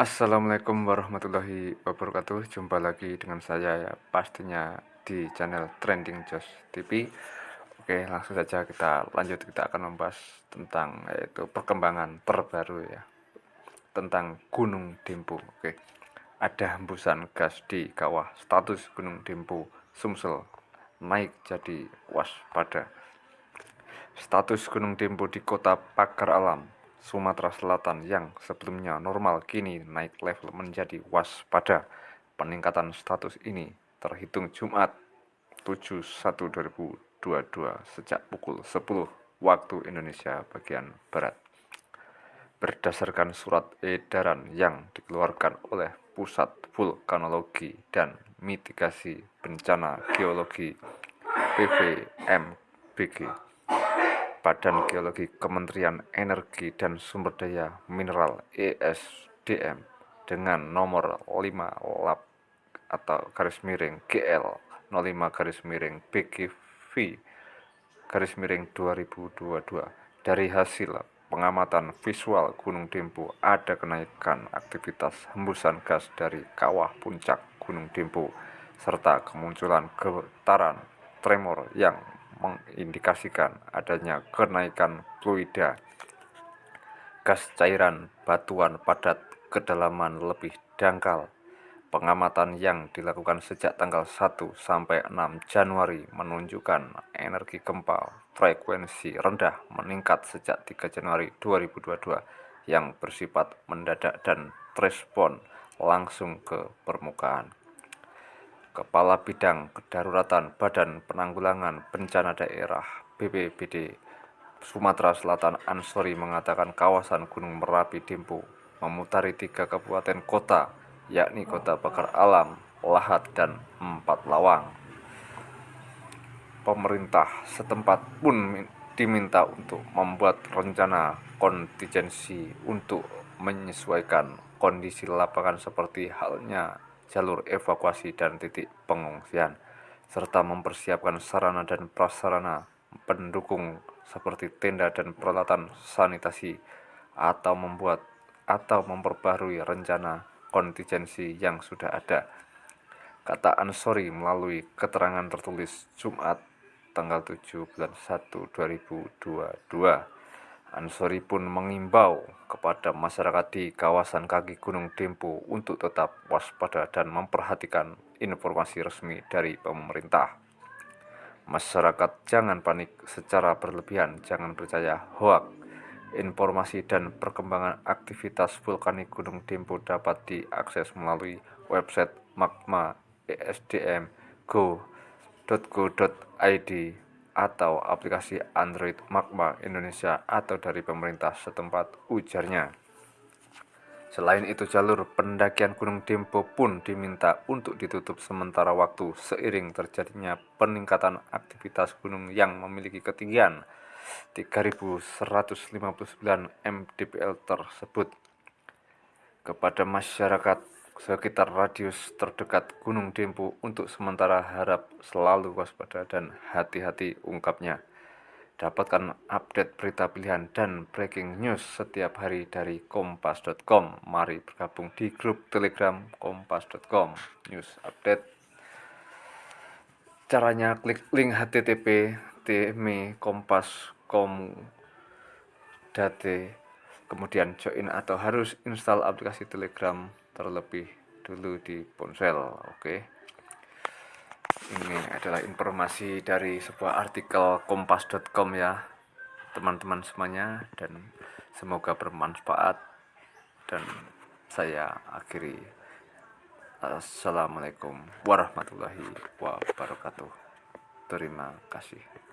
Assalamualaikum warahmatullahi wabarakatuh. Jumpa lagi dengan saya ya Pastinya di channel Trending Josh TV Oke langsung saja kita lanjut. Kita akan membahas tentang yaitu perkembangan terbaru ya Tentang Gunung Dempu. Oke Ada hembusan gas di kawah Status Gunung Dempu Sumsel Naik jadi waspada. Status Gunung Dempu di kota Pagar Alam Sumatera Selatan yang sebelumnya normal kini naik level menjadi waspada. Peningkatan status ini terhitung Jumat 7/1/2022 sejak pukul 10 waktu Indonesia bagian Barat. Berdasarkan surat edaran yang dikeluarkan oleh Pusat Vulkanologi dan Mitigasi Bencana Geologi PVMBG Badan Geologi Kementerian Energi dan Sumber Daya Mineral ESDM dengan nomor 5 lab atau garis miring GL 05 garis miring BGV garis miring 2022 dari hasil pengamatan visual Gunung Dempu ada kenaikan aktivitas hembusan gas dari kawah puncak Gunung Dempu serta kemunculan getaran tremor yang mengindikasikan adanya kenaikan fluida gas cairan batuan padat kedalaman lebih dangkal. Pengamatan yang dilakukan sejak tanggal 1 sampai 6 Januari menunjukkan energi gempa frekuensi rendah meningkat sejak 3 Januari 2022 yang bersifat mendadak dan respon langsung ke permukaan. Kepala Bidang Kedaruratan Badan Penanggulangan Bencana Daerah BPBD Sumatera Selatan Ansori mengatakan kawasan Gunung Merapi Dempu memutari tiga kabupaten kota yakni Kota Bakar Alam, Lahat, dan Empat Lawang. Pemerintah setempat pun diminta untuk membuat rencana kontingensi untuk menyesuaikan kondisi lapangan seperti halnya jalur evakuasi dan titik pengungsian, serta mempersiapkan sarana dan prasarana pendukung seperti tenda dan peralatan sanitasi atau membuat atau memperbarui rencana kontingensi yang sudah ada. Kata Ansori melalui keterangan tertulis Jumat tanggal 7 bulan 1 2022. Ansori pun mengimbau kepada masyarakat di kawasan kaki Gunung Dempo untuk tetap waspada dan memperhatikan informasi resmi dari pemerintah. Masyarakat jangan panik secara berlebihan, jangan percaya hoak. Informasi dan perkembangan aktivitas vulkanik Gunung Dempo dapat diakses melalui website magma esdm go.go.id atau aplikasi Android Magma Indonesia atau dari pemerintah setempat ujarnya. Selain itu jalur pendakian Gunung Dempo pun diminta untuk ditutup sementara waktu seiring terjadinya peningkatan aktivitas gunung yang memiliki ketinggian 3159 mdpl tersebut kepada masyarakat sekitar radius terdekat Gunung Dempu untuk sementara harap selalu waspada dan hati-hati ungkapnya. Dapatkan update berita pilihan dan breaking news setiap hari dari kompas.com. Mari bergabung di grup Telegram kompas.com. News update. Caranya klik link http tme kompas.com kemudian join atau harus install aplikasi Telegram terlebih dulu di ponsel oke. Ini adalah informasi dari sebuah artikel kompas.com ya teman-teman semuanya dan semoga bermanfaat. Dan saya akhiri. Assalamualaikum warahmatullahi wabarakatuh. Terima kasih